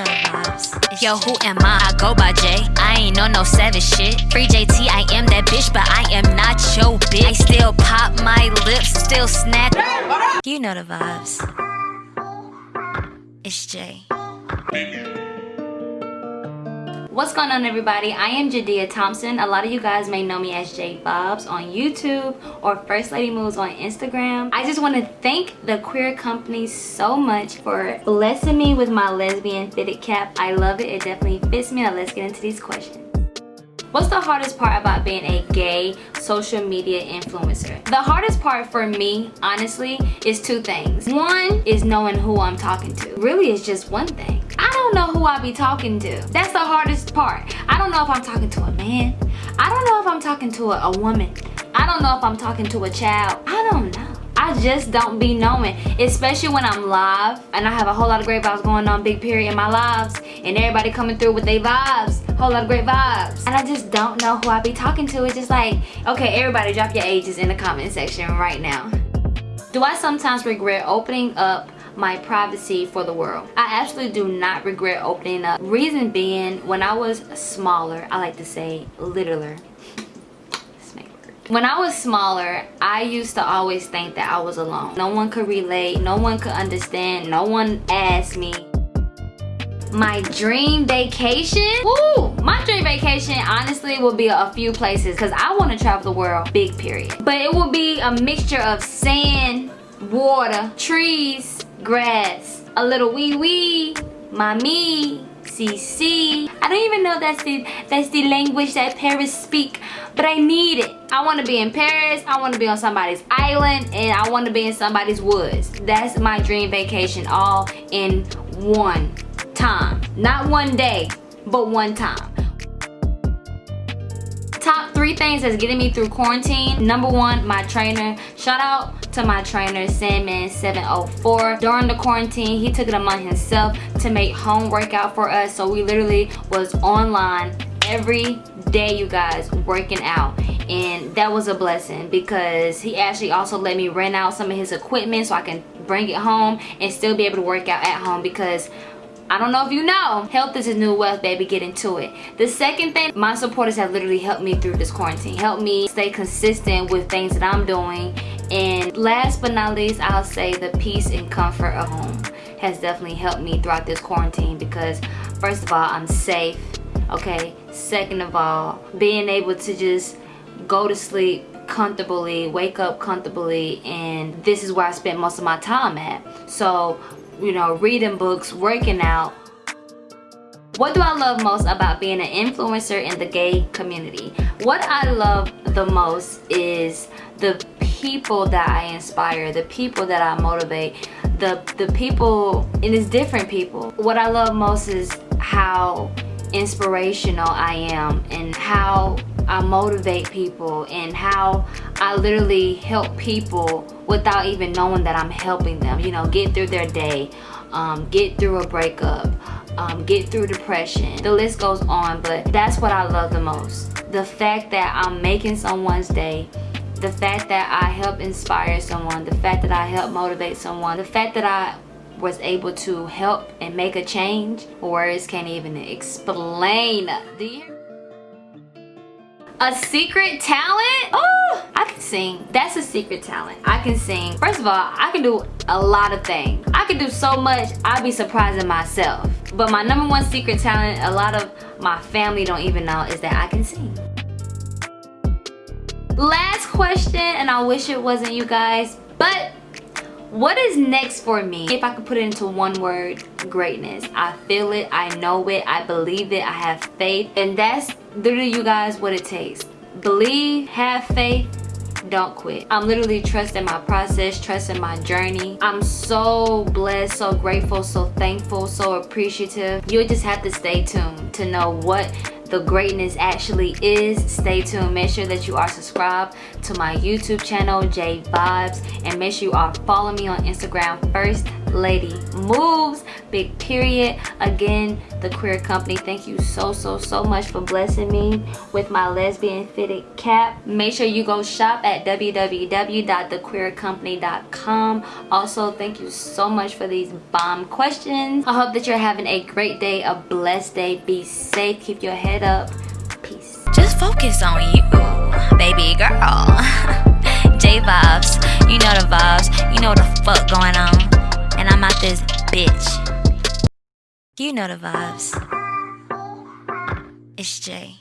know the vibes. Yo, who am I? I go by J. I ain't on no savage shit. Free JT, I am that bitch, but I am not your bitch. I still pop my lips, still snap. You know the vibes. It's Jay. What's going on everybody? I am Jadia Thompson. A lot of you guys may know me as J Bobs on YouTube or First Lady Moves on Instagram. I just want to thank the Queer Company so much for blessing me with my lesbian fitted cap. I love it. It definitely fits me. Now let's get into these questions. What's the hardest part about being a gay social media influencer? The hardest part for me, honestly, is two things. One is knowing who I'm talking to. Really, it's just one thing. Don't know who I be talking to. That's the hardest part. I don't know if I'm talking to a man. I don't know if I'm talking to a, a woman. I don't know if I'm talking to a child. I don't know. I just don't be knowing, especially when I'm live and I have a whole lot of great vibes going on, big period in my lives, and everybody coming through with their vibes, whole lot of great vibes. And I just don't know who I be talking to. It's just like, okay, everybody drop your ages in the comment section right now. Do I sometimes regret opening up my privacy for the world. I absolutely do not regret opening up. Reason being, when I was smaller, I like to say littler, when I was smaller, I used to always think that I was alone. No one could relate, no one could understand, no one asked me. My dream vacation? Woo! My dream vacation honestly will be a few places because I want to travel the world, big period. But it will be a mixture of sand, water, trees, grass, a little wee wee, mommy, CC. I don't even know that's the that's the language that Paris speak, but I need it. I want to be in Paris. I want to be on somebody's island, and I want to be in somebody's woods. That's my dream vacation, all in one time. Not one day, but one time top three things that's getting me through quarantine number one my trainer shout out to my trainer sandman 704 during the quarantine he took it upon himself to make home workout for us so we literally was online every day you guys working out and that was a blessing because he actually also let me rent out some of his equipment so I can bring it home and still be able to work out at home because I don't know if you know, health is a new wealth, baby. Get into it. The second thing, my supporters have literally helped me through this quarantine. Helped me stay consistent with things that I'm doing. And last but not least, I'll say the peace and comfort of home has definitely helped me throughout this quarantine because first of all, I'm safe, okay? Second of all, being able to just go to sleep comfortably, wake up comfortably, and this is where I spent most of my time at. So you know, reading books, working out. What do I love most about being an influencer in the gay community? What I love the most is the people that I inspire, the people that I motivate, the, the people, and it's different people. What I love most is how inspirational I am and how I motivate people and how I literally help people without even knowing that I'm helping them. You know, get through their day, um, get through a breakup, um, get through depression. The list goes on, but that's what I love the most. The fact that I'm making someone's day, the fact that I help inspire someone, the fact that I help motivate someone, the fact that I was able to help and make a change words can't even explain. You a secret talent? Oh i can sing. That's a secret talent. I can sing. First of all i can do a lot of things. I can do so much. I'd be surprising myself but my number one secret talent a lot of my family don't even know is that i can sing. Last question and i wish it wasn't you guys but what is next for me? If i could put it into one word greatness. I feel it i know it i believe it i have faith and that's literally you guys what it takes. Believe have faith don't quit. I'm literally trusting my process trusting my journey. I'm so blessed so grateful so thankful so appreciative. You just have to stay tuned to know what the greatness actually is. Stay tuned. Make sure that you are subscribed to my YouTube channel, J Vibes. And make sure you are following me on Instagram, First Lady Moves, big period. Again, the Queer Company, thank you so, so, so much for blessing me with my lesbian fitted cap. Make sure you go shop at www.thequeercompany.com. Also, thank you so much for these bomb questions. I hope that you're having a great day, a blessed day. Be safe, keep your head up. Peace. Just focus on you, baby girl. J vibes, you know the vibes, you know the fuck going on. And I'm out this bitch. You know the vibes. It's Jay.